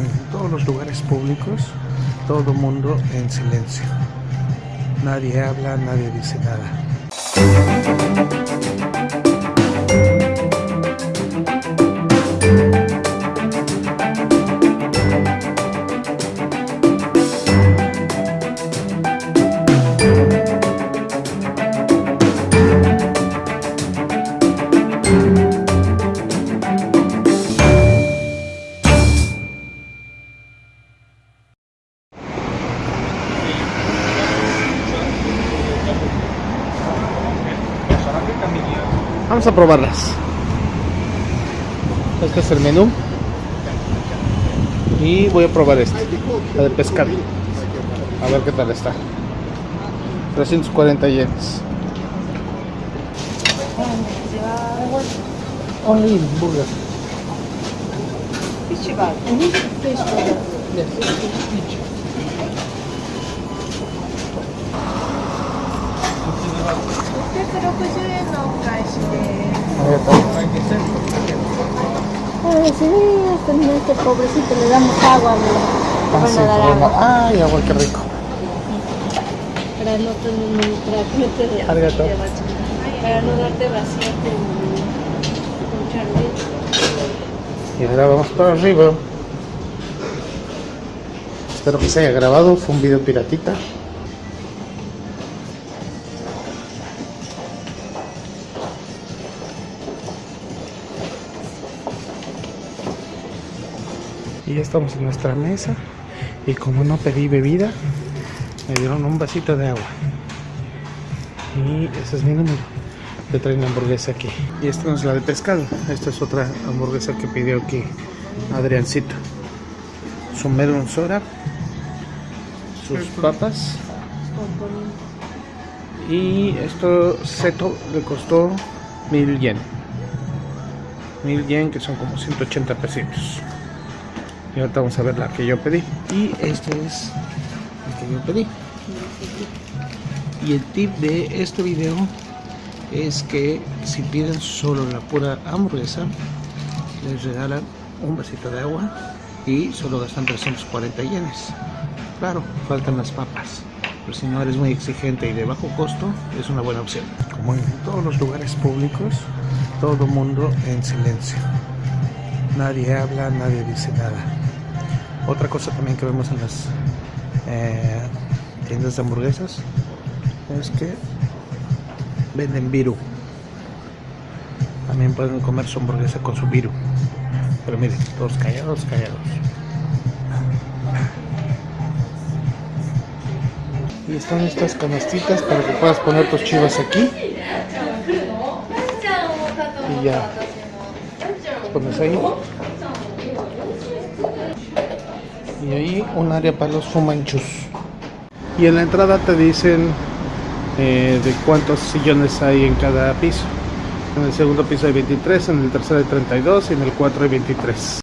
en todos los lugares públicos, todo mundo en silencio. Nadie habla, nadie dice nada. Vamos a probarlas. Este es el menú. Y voy a probar este, la de pescado. A ver qué tal está. 340 yenes. Only burger. Fish bag. 円のお返しです。 A ver, tal. Ay, sí, este, no, este pobrecito le damos agua, le Ah, van sí, a dar bueno. agua. Ay, agua, qué rico. Para no tener para que no te Arigato. para no darte vacío con, con Charlie. Y ahora vamos para arriba. Espero que se haya grabado. Fue un video piratita. Y ya estamos en nuestra mesa. Y como no pedí bebida, me dieron un vasito de agua. Y ese es mi número. Te traen hamburguesa aquí. Y esta no es la de pescado. Esta es otra hamburguesa que pidió aquí Adriancito. Su melon soda. Sus papas. Y esto seto le costó mil yen. Mil yen que son como 180 pesitos. Y ahorita vamos a ver la que yo pedí. Y este es el que yo pedí. Y el tip de este video es que si piden solo la pura hamburguesa, les regalan un vasito de agua y solo gastan 340 yenes. Claro, faltan las papas, pero si no eres muy exigente y de bajo costo, es una buena opción. Como en todos los lugares públicos, todo mundo en silencio. Nadie habla, nadie dice nada. Otra cosa también que vemos en las eh, tiendas de hamburguesas es que venden viru. También pueden comer su hamburguesa con su viru. Pero miren, todos callados, callados. Y están estas canastitas para que puedas poner tus chivas aquí. Y ya. Pones ahí. Y ahí un área para los fumanchus. Y en la entrada te dicen eh, de cuántos sillones hay en cada piso. En el segundo piso hay 23, en el tercero hay 32 y en el 4 hay 23.